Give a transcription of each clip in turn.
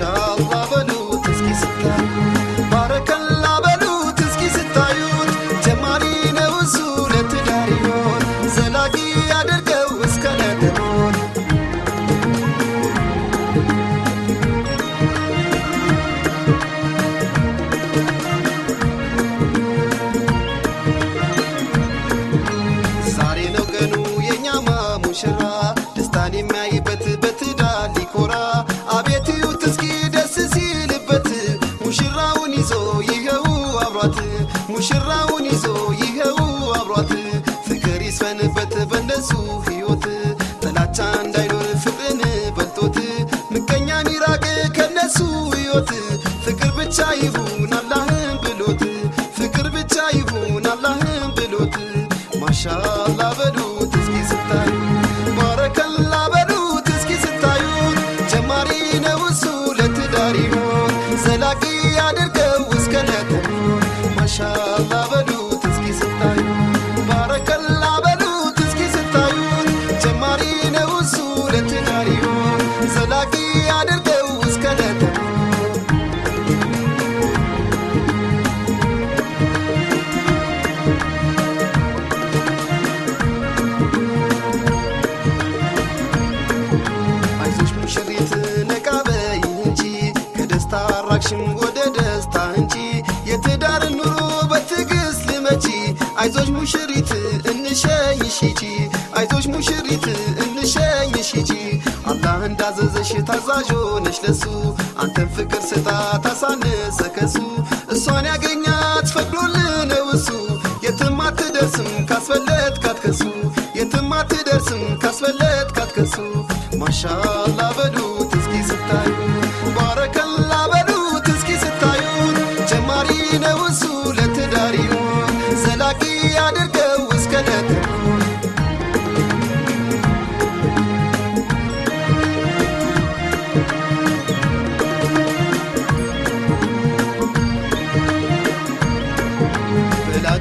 ማሻአላ ሕይወት ፍቅር ብቻ ይሁን አላህን ብሎት ፍቅር ብቻ ይሁን አላህን ብሎት ማሻአላ በሉት እስኪ ስታዩ ባረከላ በሉት እስኪ ስታዩት ጀማሪ ነው እሱ ለትዳር ይሆን ዘላቂ ያድርገው አራቅሽም ወደ ደስታ እንጂ የትዳር ኑሮ በትዕግስት ልመቺ አይዞሽ ሙሽሪት እንሸኝሽ ሂጂ። አይዞሽ ሙሽሪት እንሸኝሽ ሂጂ። አላህ እንዳዘዘሽ ታዛዥ ሆነሽ ለሱ። አንተን ፍቅር ስጣ ታሳነሰ ከሱ። እሷን ያገኛት ፈቅዶልህ ነው እሱ የትም አትደርስም ካስፈለት ካትከሱ የትም አትደርስም ካስፈለት ካትከሱ ማሻአላ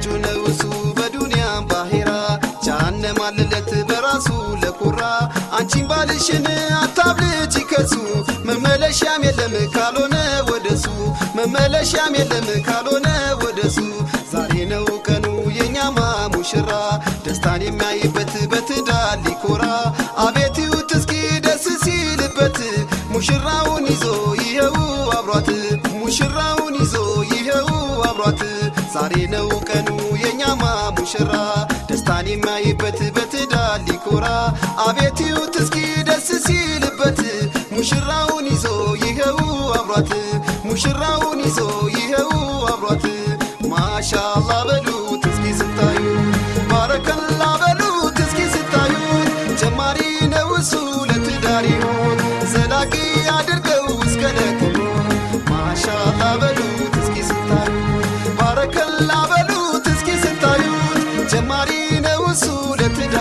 በላጩ ነው እሱ በዱንያም ባሄራ። አለለት በራሱ ለኩራ። አንቺን ባልሽን አታብልጭ ከሱ። መመለሻም የለም ካልሆነ ወደሱ መመለሻም የለም ካልሆነ ወደሱ ዛሬ ነው ቀኑ የኛማ ሙሽራ ደስታን የሚያይበት በትዳር ሊኮራ። አቤት ይዩት እስኪ ደስ ሲልበት ሙሽራውን ዛሬ ነው ቀኑ የኛማ ሙሽራ ደስታን የሚያይበት በትዳር ሊኮራ። አቤት ይዩት እስኪ ደስ ሲልበት። ሙሽራውን ይዞ ይኸው አብሯት። ሙሽራውን ይዞ ይኸው አብሯት። ማሻአላ በሉት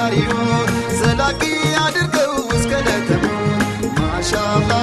ፈጣሪ ዘላቂ አድርገው እስከ ደከሞን ማሻአላህ